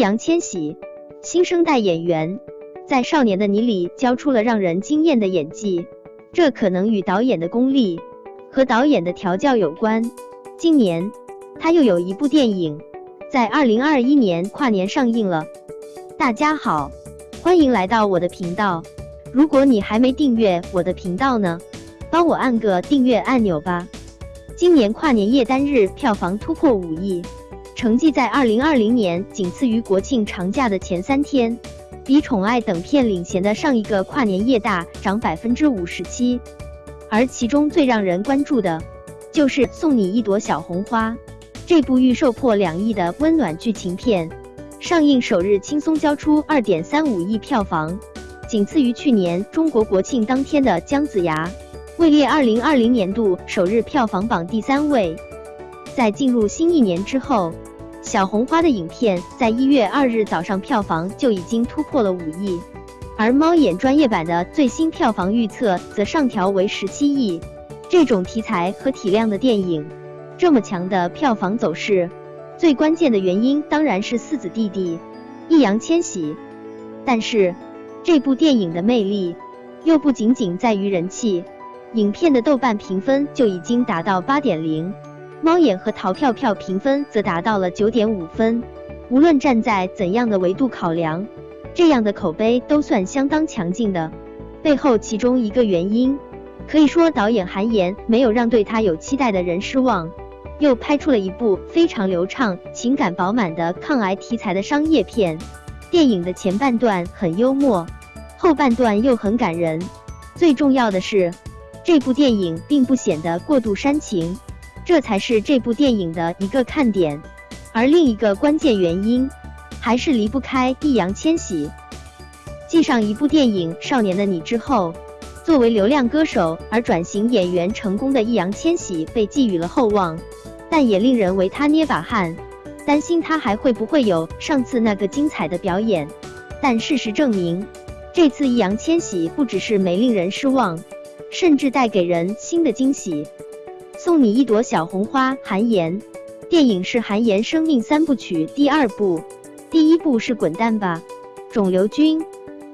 易烊千玺，新生代演员，在《少年的你》里交出了让人惊艳的演技，这可能与导演的功力和导演的调教有关。今年他又有一部电影在二零二一年跨年上映了。大家好，欢迎来到我的频道。如果你还没订阅我的频道呢，帮我按个订阅按钮吧。今年跨年夜单日票房突破五亿。成绩在二零二零年仅次于国庆长假的前三天，比《宠爱》等片领衔的上一个跨年夜大涨百分之五十七。而其中最让人关注的，就是《送你一朵小红花》这部预售破两亿的温暖剧情片，上映首日轻松交出二点三五亿票房，仅次于去年中国国庆当天的《姜子牙》，位列二零二零年度首日票房榜第三位。在进入新一年之后。小红花的影片在一月二日早上票房就已经突破了五亿，而猫眼专业版的最新票房预测则上调为十七亿。这种题材和体量的电影，这么强的票房走势，最关键的原因当然是四子弟弟易烊千玺。但是这部电影的魅力又不仅仅在于人气，影片的豆瓣评分就已经达到八点零。猫眼和淘票票评分则达到了九点五分，无论站在怎样的维度考量，这样的口碑都算相当强劲的。背后其中一个原因，可以说导演韩延没有让对他有期待的人失望，又拍出了一部非常流畅、情感饱满的抗癌题材的商业片。电影的前半段很幽默，后半段又很感人。最重要的是，这部电影并不显得过度煽情。这才是这部电影的一个看点，而另一个关键原因，还是离不开易烊千玺。继上一部电影《少年的你》之后，作为流量歌手而转型演员成功的易烊千玺被寄予了厚望，但也令人为他捏把汗，担心他还会不会有上次那个精彩的表演。但事实证明，这次易烊千玺不只是没令人失望，甚至带给人新的惊喜。送你一朵小红花，韩延。电影是韩延生命三部曲第二部，第一部是《滚蛋吧，肿瘤君》。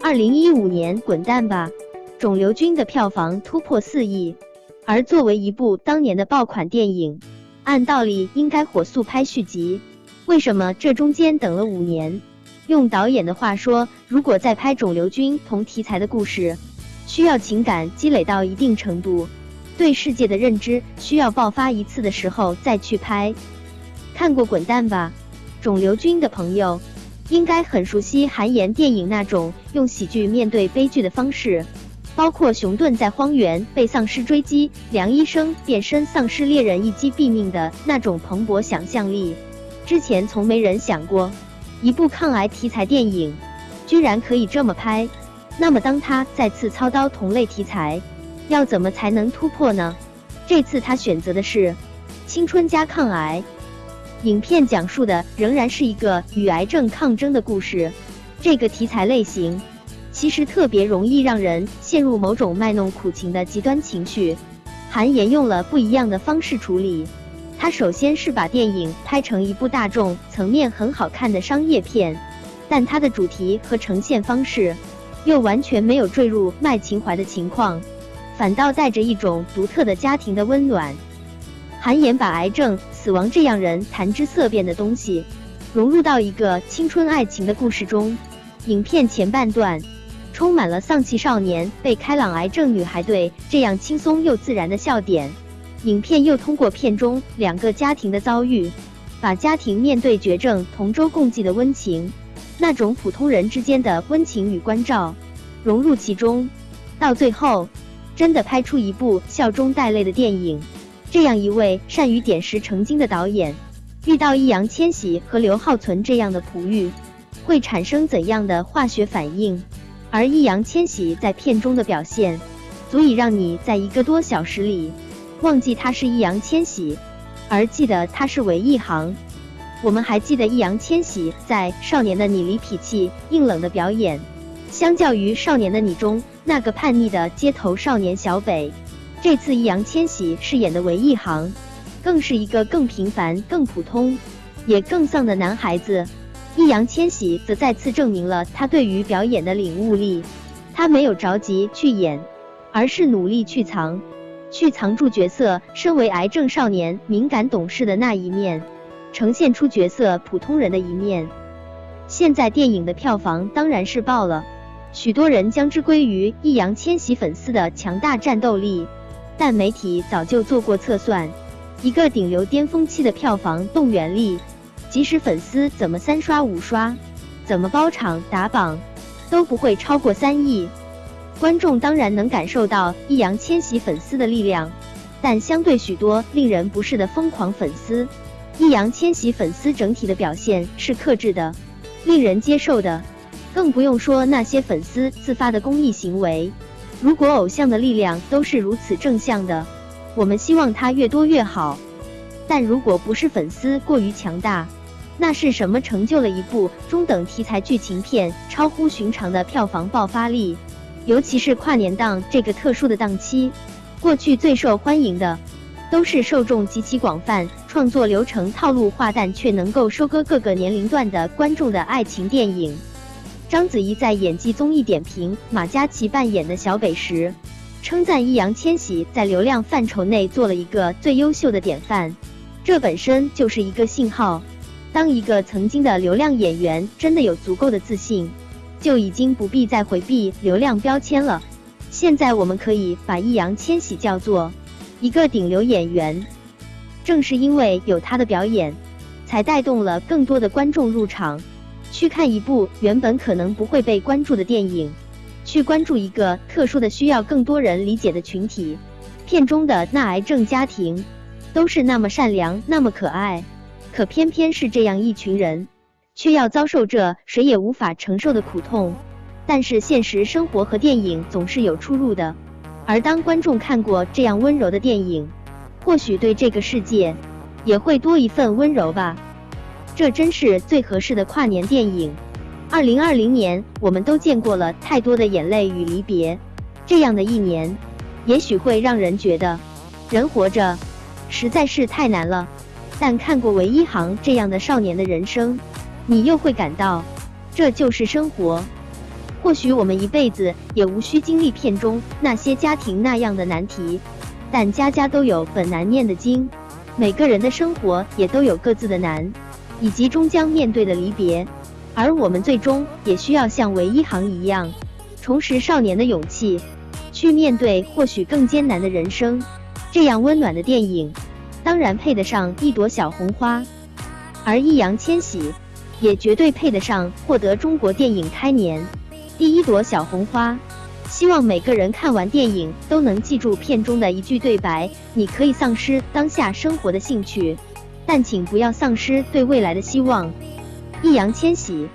二零一五年《滚蛋吧，肿瘤君》的票房突破四亿，而作为一部当年的爆款电影，按道理应该火速拍续集。为什么这中间等了五年？用导演的话说，如果再拍肿瘤君同题材的故事，需要情感积累到一定程度。对世界的认知需要爆发一次的时候再去拍。看过《滚蛋吧，肿瘤君》的朋友，应该很熟悉韩延电影那种用喜剧面对悲剧的方式，包括熊顿在荒原被丧尸追击，梁医生变身丧尸猎人一击毙命的那种蓬勃想象力。之前从没人想过，一部抗癌题材电影居然可以这么拍。那么当他再次操刀同类题材，要怎么才能突破呢？这次他选择的是青春加抗癌。影片讲述的仍然是一个与癌症抗争的故事。这个题材类型其实特别容易让人陷入某种卖弄苦情的极端情绪。韩延用了不一样的方式处理。他首先是把电影拍成一部大众层面很好看的商业片，但他的主题和呈现方式又完全没有坠入卖情怀的情况。反倒带着一种独特的家庭的温暖。韩延把癌症、死亡这样人谈之色变的东西，融入到一个青春爱情的故事中。影片前半段充满了丧气少年被开朗癌症女孩对这样轻松又自然的笑点。影片又通过片中两个家庭的遭遇，把家庭面对绝症同舟共济的温情，那种普通人之间的温情与关照融入其中，到最后。真的拍出一部笑中带泪的电影，这样一位善于点石成金的导演，遇到易烊千玺和刘浩存这样的璞玉，会产生怎样的化学反应？而易烊千玺在片中的表现，足以让你在一个多小时里忘记他是易烊千玺，而记得他是韦一航。我们还记得易烊千玺在《少年的你》里痞气硬冷的表演，相较于《少年的你》中。那个叛逆的街头少年小北，这次易烊千玺饰演的韦一航，更是一个更平凡、更普通，也更丧的男孩子。易烊千玺则再次证明了他对于表演的领悟力。他没有着急去演，而是努力去藏，去藏住角色身为癌症少年敏感懂事的那一面，呈现出角色普通人的一面。现在电影的票房当然是爆了，许多人将之归于易烊千玺粉丝的强大战斗力。但媒体早就做过测算，一个顶流巅峰期的票房动员力，即使粉丝怎么三刷五刷，怎么包场打榜，都不会超过三亿。观众当然能感受到易烊千玺粉丝的力量，但相对许多令人不适的疯狂粉丝，易烊千玺粉丝整体的表现是克制的。令人接受的，更不用说那些粉丝自发的公益行为。如果偶像的力量都是如此正向的，我们希望他越多越好。但如果不是粉丝过于强大，那是什么成就了一部中等题材剧情片超乎寻常的票房爆发力？尤其是跨年档这个特殊的档期，过去最受欢迎的。都是受众极其广泛、创作流程套路化，但却能够收割各个年龄段的观众的爱情电影。章子怡在演技综艺点评马嘉祺扮演的小北时，称赞易烊千玺在流量范畴内做了一个最优秀的典范。这本身就是一个信号，当一个曾经的流量演员真的有足够的自信，就已经不必再回避流量标签了。现在我们可以把易烊千玺叫做。一个顶流演员，正是因为有他的表演，才带动了更多的观众入场，去看一部原本可能不会被关注的电影，去关注一个特殊的需要更多人理解的群体。片中的那癌症家庭，都是那么善良，那么可爱，可偏偏是这样一群人，却要遭受着谁也无法承受的苦痛。但是现实生活和电影总是有出入的。而当观众看过这样温柔的电影，或许对这个世界也会多一份温柔吧。这真是最合适的跨年电影。二零二零年，我们都见过了太多的眼泪与离别，这样的一年，也许会让人觉得人活着实在是太难了。但看过韦一航这样的少年的人生，你又会感到这就是生活。或许我们一辈子也无需经历片中那些家庭那样的难题，但家家都有本难念的经，每个人的生活也都有各自的难，以及终将面对的离别。而我们最终也需要像韦一航一样，重拾少年的勇气，去面对或许更艰难的人生。这样温暖的电影，当然配得上一朵小红花，而易烊千玺也绝对配得上获得中国电影开年。第一朵小红花，希望每个人看完电影都能记住片中的一句对白：你可以丧失当下生活的兴趣，但请不要丧失对未来的希望。易烊千玺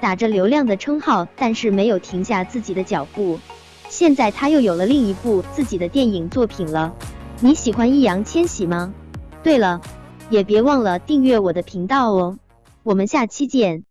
打着流量的称号，但是没有停下自己的脚步。现在他又有了另一部自己的电影作品了。你喜欢易烊千玺吗？对了，也别忘了订阅我的频道哦。我们下期见。